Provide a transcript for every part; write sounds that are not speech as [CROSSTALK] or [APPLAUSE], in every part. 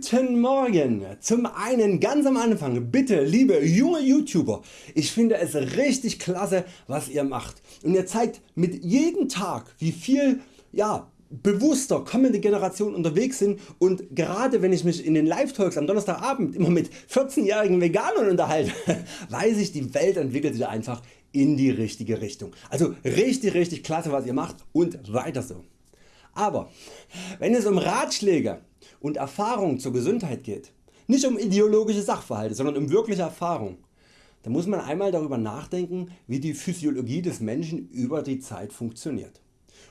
Guten Morgen! Zum einen ganz am Anfang bitte liebe junge YouTuber, ich finde es richtig klasse was ihr macht und ihr zeigt mit jedem Tag wie viel ja, bewusster kommende Generationen unterwegs sind und gerade wenn ich mich in den Live Talks am Donnerstagabend immer mit 14-jährigen Veganern unterhalte, [LAUGHS] weiß ich die Welt entwickelt sich einfach in die richtige Richtung. Also richtig richtig klasse was ihr macht und weiter so. Aber wenn es um Ratschläge und Erfahrung zur Gesundheit geht, nicht um ideologische Sachverhalte, sondern um wirkliche Erfahrung, dann muss man einmal darüber nachdenken wie die Physiologie des Menschen über die Zeit funktioniert.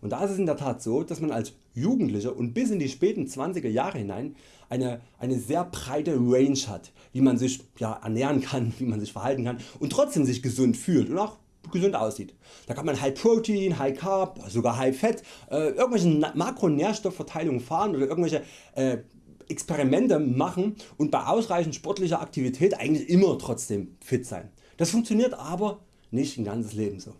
Und da ist es in der Tat so, dass man als Jugendlicher und bis in die späten 20er Jahre hinein eine, eine sehr breite Range hat, wie man sich ja, ernähren kann, [LAUGHS] wie man sich verhalten kann und trotzdem sich gesund fühlt und auch gesund aussieht. Da kann man High Protein, High Carb, sogar High Fat, äh, irgendwelche Makronährstoffverteilungen fahren oder irgendwelche äh, Experimente machen und bei ausreichend sportlicher Aktivität eigentlich immer trotzdem fit sein. Das funktioniert aber nicht ein ganzes Leben so.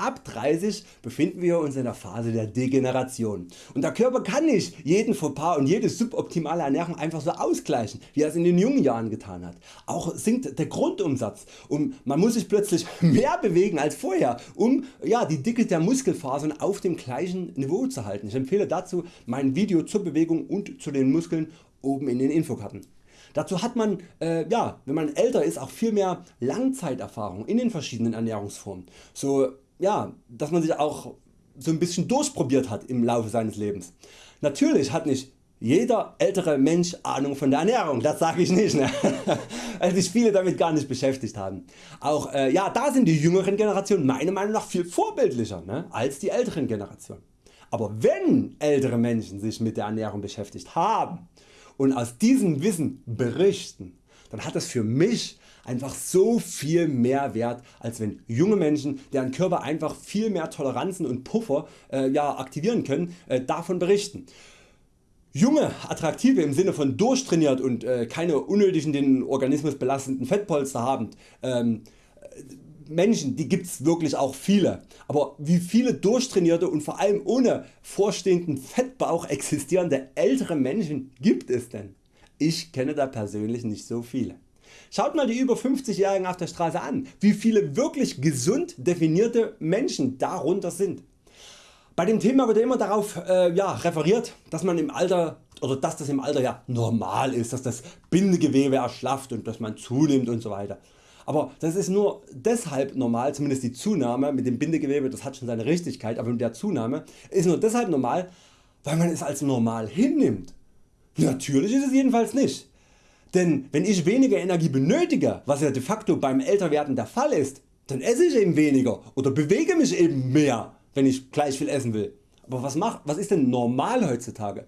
Ab 30 befinden wir uns in der Phase der Degeneration und der Körper kann nicht jeden Fauxpas und jede suboptimale Ernährung einfach so ausgleichen wie er es in den jungen Jahren getan hat. Auch sinkt der Grundumsatz und man muss sich plötzlich [LAUGHS] mehr bewegen als vorher um ja, die Dicke der Muskelfasern auf dem gleichen Niveau zu halten. Ich empfehle dazu mein Video zur Bewegung und zu den Muskeln oben in den Infokarten. Dazu hat man, äh, ja, wenn man älter ist, auch viel mehr Langzeiterfahrung in den verschiedenen Ernährungsformen. So ja, dass man sich auch so ein bisschen durchprobiert hat im Laufe seines Lebens. Natürlich hat nicht jeder ältere Mensch Ahnung von der Ernährung, das sage ich nicht, ne? [LAUGHS] weil sich viele damit gar nicht beschäftigt haben. Auch äh, ja, da sind die jüngeren Generationen meiner Meinung nach viel vorbildlicher ne, als die älteren Generationen. Aber wenn ältere Menschen sich mit der Ernährung beschäftigt haben und aus diesem Wissen berichten, dann hat das für mich einfach so viel mehr Wert als wenn junge Menschen deren Körper einfach viel mehr Toleranzen und Puffer äh, ja, aktivieren können äh, davon berichten. Junge, attraktive im Sinne von durchtrainiert und äh, keine unnötigen den Organismus belastenden Fettpolster habend ähm, Menschen die gibt's wirklich auch viele, aber wie viele durchtrainierte und vor allem ohne vorstehenden Fettbauch existierende ältere Menschen gibt es denn? Ich kenne da persönlich nicht so viele. Schaut mal die über 50 Jährigen auf der Straße an, wie viele wirklich gesund definierte Menschen darunter sind. Bei dem Thema wird immer darauf äh, ja, referiert, dass man im Alter oder dass das im Alter ja normal ist, dass das Bindegewebe erschlafft und dass man zunimmt und so weiter. Aber das ist nur deshalb normal, zumindest die Zunahme mit dem Bindegewebe, das hat schon seine Richtigkeit, aber mit der Zunahme ist nur deshalb normal, weil man es als normal hinnimmt. Natürlich ist es jedenfalls nicht. Denn wenn ich weniger Energie benötige, was ja de facto beim Älterwerden der Fall ist, dann esse ich eben weniger oder bewege mich eben mehr wenn ich gleich viel essen will. Aber was, macht, was ist denn normal heutzutage?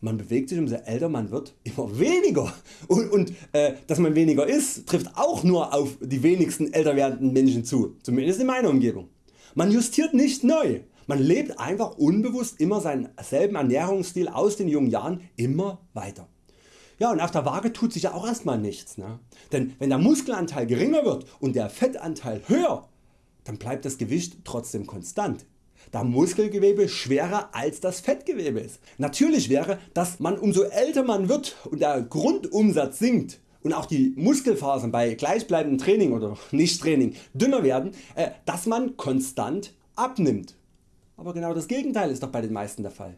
Man bewegt sich umso älter man wird [LAUGHS] immer weniger und, und äh, dass man weniger isst trifft auch nur auf die wenigsten älter werdenden Menschen zu, zumindest in meiner Umgebung. Man justiert nicht neu, man lebt einfach unbewusst immer seinen selben Ernährungsstil aus den jungen Jahren immer weiter. Ja und auf der Waage tut sich ja auch erstmal nichts. Ne? Denn wenn der Muskelanteil geringer wird und der Fettanteil höher, dann bleibt das Gewicht trotzdem konstant da Muskelgewebe schwerer als das Fettgewebe ist. Natürlich wäre, dass man umso älter man wird und der Grundumsatz sinkt und auch die Muskelfasern bei gleichbleibendem Training oder Nichttraining dünner werden, äh, dass man konstant abnimmt. Aber genau das Gegenteil ist doch bei den meisten der Fall.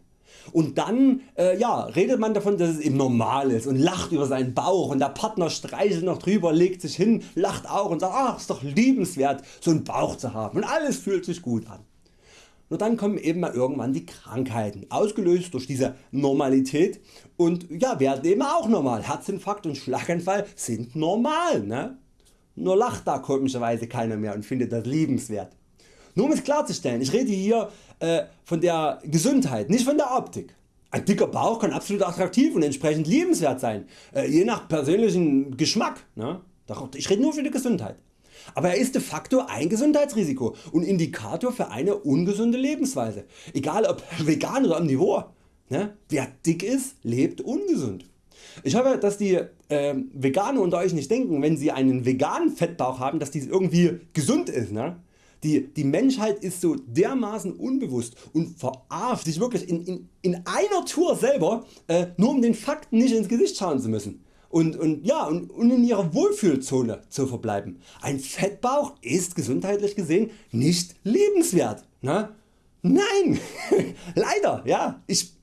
Und dann äh, ja, redet man davon dass es eben normal ist und lacht über seinen Bauch und der Partner streichelt noch drüber, legt sich hin, lacht auch und sagt ach ist doch liebenswert so einen Bauch zu haben und alles fühlt sich gut an. Nur dann kommen eben mal irgendwann die Krankheiten, ausgelöst durch diese Normalität und ja, werden eben auch normal. Herzinfarkt und Schlaganfall sind normal. Ne? Nur lacht da komischerweise keiner mehr und findet das liebenswert. Nur um es klarzustellen, ich rede hier äh, von der Gesundheit, nicht von der Optik. Ein dicker Bauch kann absolut attraktiv und entsprechend liebenswert sein, äh, je nach persönlichem Geschmack. Ne? Ich rede nur für die Gesundheit. Aber er ist de facto ein Gesundheitsrisiko und Indikator für eine ungesunde Lebensweise, egal ob [LAUGHS] vegan oder omnivor. Ne? Wer dick ist, lebt ungesund. Ich hoffe dass die äh, Veganer unter Euch nicht denken wenn sie einen veganen Fettbauch haben dass dies irgendwie gesund ist. Ne? Die, die Menschheit ist so dermaßen unbewusst und verarscht sich wirklich in, in, in einer Tour selber, äh, nur um den Fakten nicht ins Gesicht schauen zu müssen. Und, und, ja, und, und in ihrer Wohlfühlzone zu verbleiben. Ein Fettbauch ist gesundheitlich gesehen nicht lebenswert. Ne? Nein, [LAUGHS] leider. Ja, ich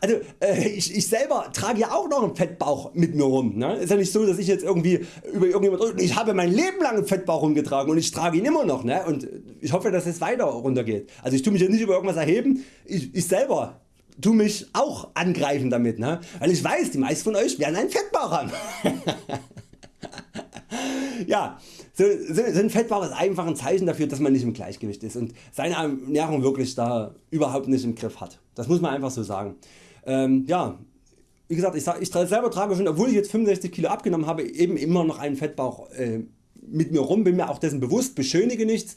also äh, ich, ich selber trage ja auch noch einen Fettbauch mit mir rum. Ne? Ist ja nicht so dass ich jetzt irgendwie über irgendjemand ich habe mein Leben lang einen Fettbauch rumgetragen und ich trage ihn immer noch ne? und ich hoffe dass es weiter runtergeht. Also ich tue mich ja nicht über irgendwas erheben, ich, ich selber tu mich auch angreifen damit, ne? weil ich weiß die meisten von Euch werden einen Fettbauch haben. [LAUGHS] ja, so, so, so ein Fettbauch ist einfach ein Zeichen dafür dass man nicht im Gleichgewicht ist und seine Ernährung wirklich da überhaupt nicht im Griff hat. Das muss man einfach so sagen. Ähm, ja, wie gesagt, ich, ich selber trage schon, obwohl ich jetzt 65 Kilo abgenommen habe, eben immer noch einen Fettbauch äh, mit mir rum, bin mir auch dessen bewusst, beschönige nichts.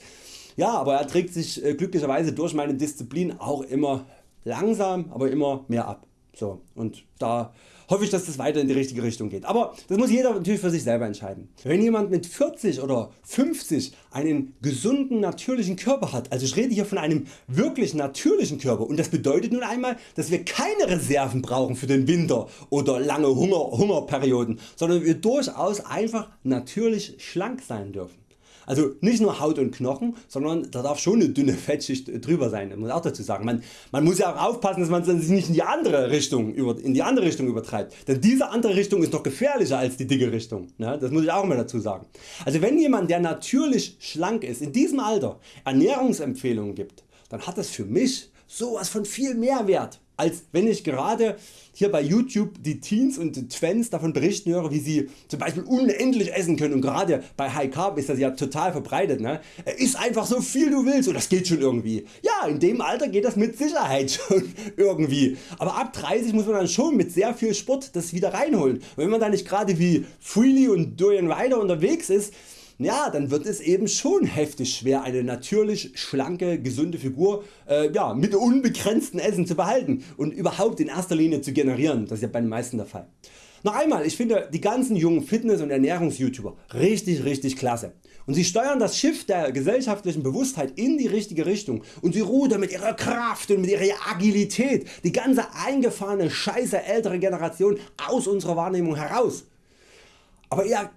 Ja, aber er trägt sich äh, glücklicherweise durch meine Disziplin auch immer langsam, aber immer mehr ab. So, und da hoffe ich dass das weiter in die richtige Richtung geht. Aber das muss jeder natürlich für sich selber entscheiden. Wenn jemand mit 40 oder 50 einen gesunden natürlichen Körper hat, also ich rede hier von einem wirklich natürlichen Körper und das bedeutet nun einmal dass wir keine Reserven brauchen für den Winter oder lange Hunger, Hungerperioden, sondern wir durchaus einfach natürlich schlank sein dürfen. Also nicht nur Haut und Knochen, sondern da darf schon eine dünne Fettschicht drüber sein, muss auch dazu sagen. Man, man muss ja auch aufpassen dass man sich nicht in die andere Richtung, in die andere Richtung übertreibt, denn diese andere Richtung ist noch gefährlicher als die dicke Richtung. Ne? Das muss ich auch mal dazu sagen. Also wenn jemand der natürlich schlank ist in diesem Alter Ernährungsempfehlungen gibt, dann hat das für mich sowas von viel Mehrwert als wenn ich gerade hier bei YouTube die Teens und Twens davon berichten höre wie sie zum Beispiel unendlich essen können und gerade bei High Carb ist das ja total verbreitet. Ne? Iss einfach so viel du willst und das geht schon irgendwie. Ja in dem Alter geht das mit Sicherheit [LAUGHS] schon irgendwie. Aber ab 30 muss man dann schon mit sehr viel Sport das wieder reinholen. Und wenn man da nicht gerade wie Freely und Dorian Ryder unterwegs ist, ja, dann wird es eben schon heftig schwer eine natürlich schlanke gesunde Figur äh, ja, mit unbegrenztem Essen zu behalten und überhaupt in erster Linie zu generieren, das ist ja bei den meisten der Fall. Noch einmal, ich finde die ganzen jungen Fitness- und Ernährungs-YouTuber richtig richtig klasse und sie steuern das Schiff der gesellschaftlichen Bewusstheit in die richtige Richtung und sie rudern mit ihrer Kraft und mit ihrer Agilität die ganze eingefahrene scheiße ältere Generation aus unserer Wahrnehmung heraus. Aber eher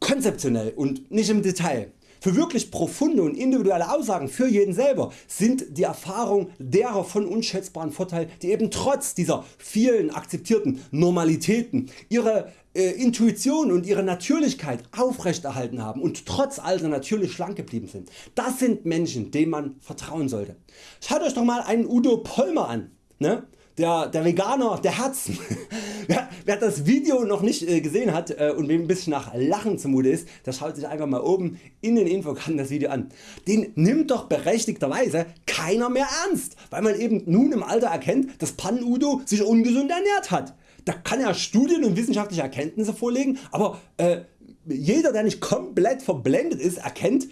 konzeptionell und nicht im Detail. Für wirklich profunde und individuelle Aussagen für jeden selber sind die Erfahrungen derer von unschätzbaren Vorteil die eben trotz dieser vielen akzeptierten Normalitäten ihre äh, Intuition und ihre Natürlichkeit aufrechterhalten haben und trotz Alter natürlich schlank geblieben sind. Das sind Menschen denen man vertrauen sollte. Schaut Euch doch mal einen Udo Pollmer an. Ne? Der, der Veganer der Herzen. [LAUGHS] wer, wer, das Video noch nicht äh, gesehen hat äh, und wem ein bisschen nach Lachen zumute ist, der schaut sich einfach mal oben in den Infokarten das Video an. Den nimmt doch berechtigterweise keiner mehr ernst, weil man eben nun im Alter erkennt dass Pan Udo sich ungesund ernährt hat. Da kann er Studien und wissenschaftliche Erkenntnisse vorlegen, aber äh, jeder der nicht komplett verblendet ist erkennt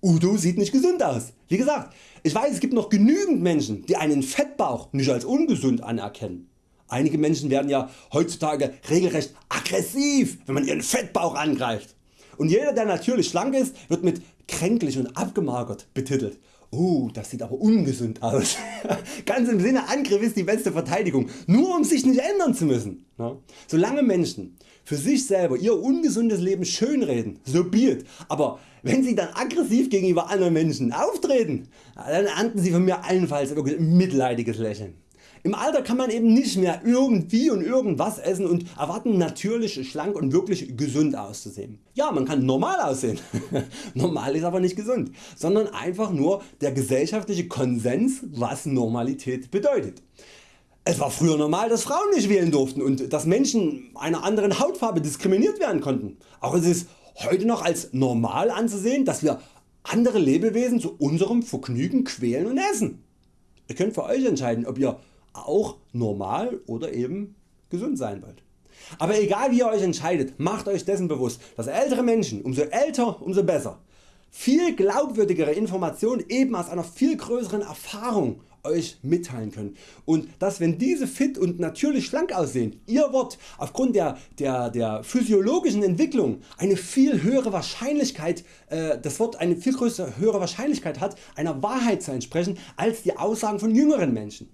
Udo sieht nicht gesund aus. Wie gesagt, ich weiß es gibt noch genügend Menschen die einen Fettbauch nicht als ungesund anerkennen. Einige Menschen werden ja heutzutage regelrecht aggressiv wenn man ihren Fettbauch angreift. Und jeder der natürlich schlank ist wird mit kränklich und abgemagert betitelt. Oh, das sieht aber ungesund aus. [LAUGHS] Ganz im Sinne Angriff ist die beste Verteidigung, nur um sich nicht ändern zu müssen. Solange Menschen für sich selber ihr ungesundes Leben schönreden, so be aber wenn sie dann aggressiv gegenüber anderen Menschen auftreten, dann ernten sie von mir allenfalls ein mitleidiges Lächeln. Im Alter kann man eben nicht mehr irgendwie und irgendwas essen und erwarten natürlich schlank und wirklich gesund auszusehen. Ja man kann normal aussehen, [LAUGHS] normal ist aber nicht gesund, sondern einfach nur der gesellschaftliche Konsens was Normalität bedeutet. Es war früher normal dass Frauen nicht wählen durften und dass Menschen einer anderen Hautfarbe diskriminiert werden konnten. Auch es ist heute noch als normal anzusehen dass wir andere Lebewesen zu unserem Vergnügen quälen und essen. Ihr könnt für Euch entscheiden ob ihr auch normal oder eben gesund sein wollt. Aber egal wie ihr Euch entscheidet, macht Euch dessen bewusst, dass ältere Menschen umso älter umso besser viel glaubwürdigere Informationen eben aus einer viel größeren Erfahrung Euch mitteilen können und dass wenn diese fit und natürlich schlank aussehen, Ihr Wort aufgrund der, der, der physiologischen Entwicklung eine viel höhere Wahrscheinlichkeit, äh, das Wort eine viel größere höhere Wahrscheinlichkeit hat einer Wahrheit zu entsprechen als die Aussagen von jüngeren Menschen.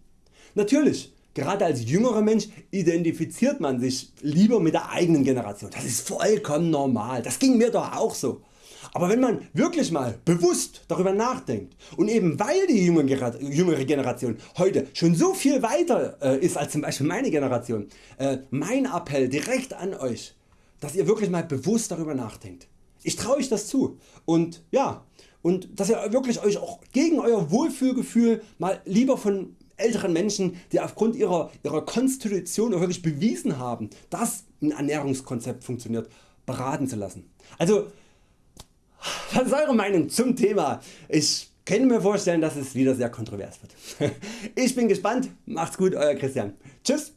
Natürlich Gerade als jüngerer Mensch identifiziert man sich lieber mit der eigenen Generation. Das ist vollkommen normal. Das ging mir doch auch so. Aber wenn man wirklich mal bewusst darüber nachdenkt und eben weil die jüngere Generation heute schon so viel weiter äh, ist als zum Beispiel meine Generation, äh, mein Appell direkt an Euch, dass ihr wirklich mal bewusst darüber nachdenkt. Ich traue euch das zu und ja, und dass ihr wirklich Euch auch gegen Euer Wohlfühlgefühl mal lieber von älteren Menschen die aufgrund ihrer, ihrer Konstitution wirklich bewiesen haben dass ein Ernährungskonzept funktioniert beraten zu lassen. Also was ist Eure Meinung zum Thema? Ich kann mir vorstellen dass es wieder sehr kontrovers wird. [LAUGHS] Ich bin gespannt, macht's gut Euer Christian. Tschüss.